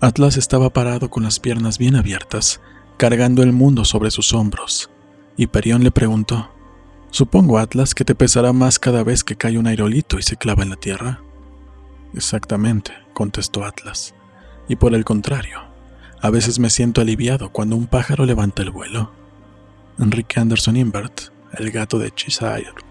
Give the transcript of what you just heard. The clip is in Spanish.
Atlas estaba parado con las piernas bien abiertas, cargando el mundo sobre sus hombros, y Perión le preguntó, Supongo, Atlas, que te pesará más cada vez que cae un aerolito y se clava en la tierra. Exactamente, contestó Atlas. Y por el contrario, a veces me siento aliviado cuando un pájaro levanta el vuelo. Enrique Anderson Invert, el gato de Cheshire.